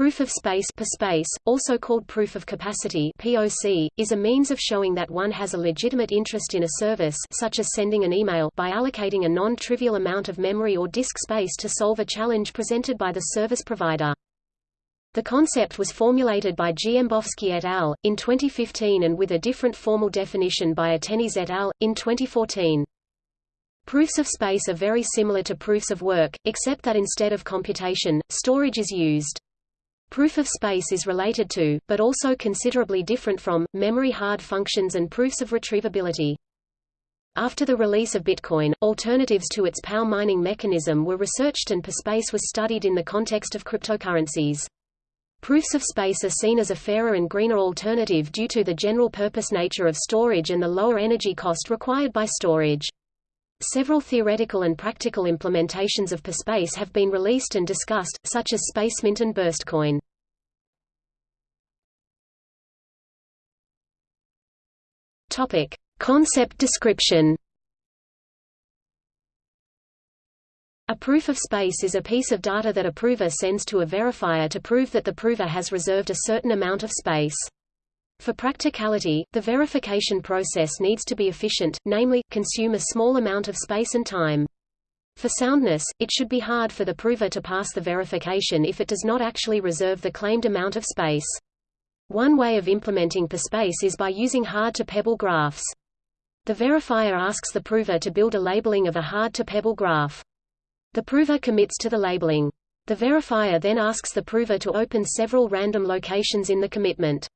Proof of space space, also called proof of capacity POC, is a means of showing that one has a legitimate interest in a service such as sending an email by allocating a non-trivial amount of memory or disk space to solve a challenge presented by the service provider. The concept was formulated by Dziembowski et al. in 2015 and with a different formal definition by Ateniese et al. in 2014. Proofs of space are very similar to proofs of work, except that instead of computation, storage is used. Proof of space is related to, but also considerably different from, memory hard functions and proofs of retrievability. After the release of Bitcoin, alternatives to its POW mining mechanism were researched and PSpace was studied in the context of cryptocurrencies. Proofs of space are seen as a fairer and greener alternative due to the general-purpose nature of storage and the lower energy cost required by storage. Several theoretical and practical implementations of PSpace have been released and discussed, such as SpaceMint and BurstCoin. Topic: Concept description. A proof of space is a piece of data that a prover sends to a verifier to prove that the prover has reserved a certain amount of space. For practicality, the verification process needs to be efficient, namely, consume a small amount of space and time. For soundness, it should be hard for the prover to pass the verification if it does not actually reserve the claimed amount of space. One way of implementing PSpace is by using hard-to-pebble graphs. The verifier asks the prover to build a labeling of a hard-to-pebble graph. The prover commits to the labeling. The verifier then asks the prover to open several random locations in the commitment.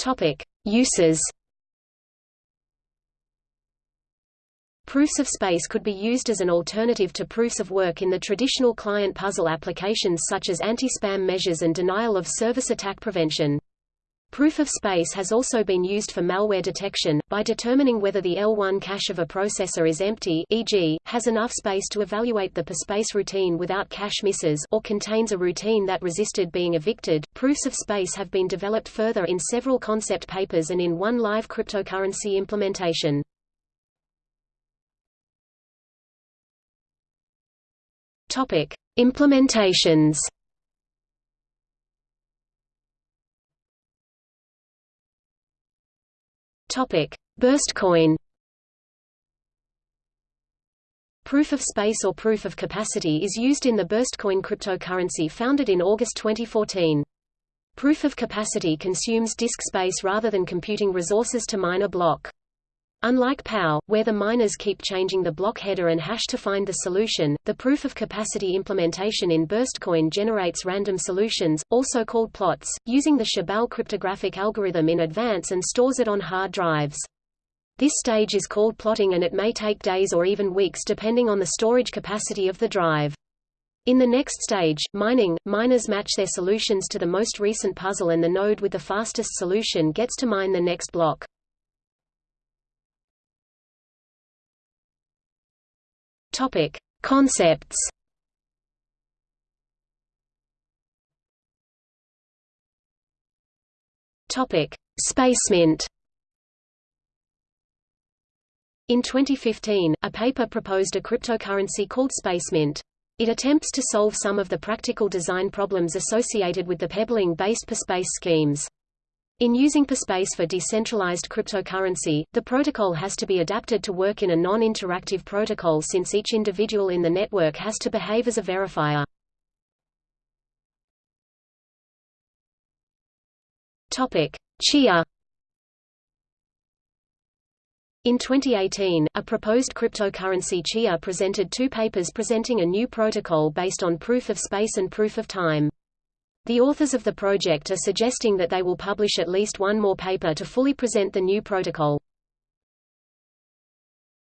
Topic: Uses. Proofs of space could be used as an alternative to proofs of work in the traditional client puzzle applications such as anti-spam measures and denial of service attack prevention. Proof of space has also been used for malware detection, by determining whether the L1 cache of a processor is empty e.g., has enough space to evaluate the PSpace routine without cache misses or contains a routine that resisted being evicted. Proofs of space have been developed further in several concept papers and in one live cryptocurrency implementation. Topic: Implementations Topic: BurstCoin. Proof of space or proof of capacity is used in the BurstCoin cryptocurrency founded in August 2014. Proof of capacity consumes disk space rather than computing resources to mine a block. Unlike POW, where the miners keep changing the block header and hash to find the solution, the proof of capacity implementation in BurstCoin generates random solutions, also called plots, using the Shabal cryptographic algorithm in advance and stores it on hard drives. This stage is called plotting and it may take days or even weeks depending on the storage capacity of the drive. In the next stage, mining, miners match their solutions to the most recent puzzle and the node with the fastest solution gets to mine the next block. Topic: Concepts. Topic: SpaceMint. In 2015, a paper proposed a cryptocurrency called SpaceMint. It attempts to solve some of the practical design problems associated with the pebbling-based PSpace schemes. In using PSpace for decentralized cryptocurrency, the protocol has to be adapted to work in a non-interactive protocol since each individual in the network has to behave as a verifier. Topic: Chia in 2018, a proposed cryptocurrency Chia presented two papers presenting a new protocol based on proof of space and proof of time. The authors of the project are suggesting that they will publish at least one more paper to fully present the new protocol.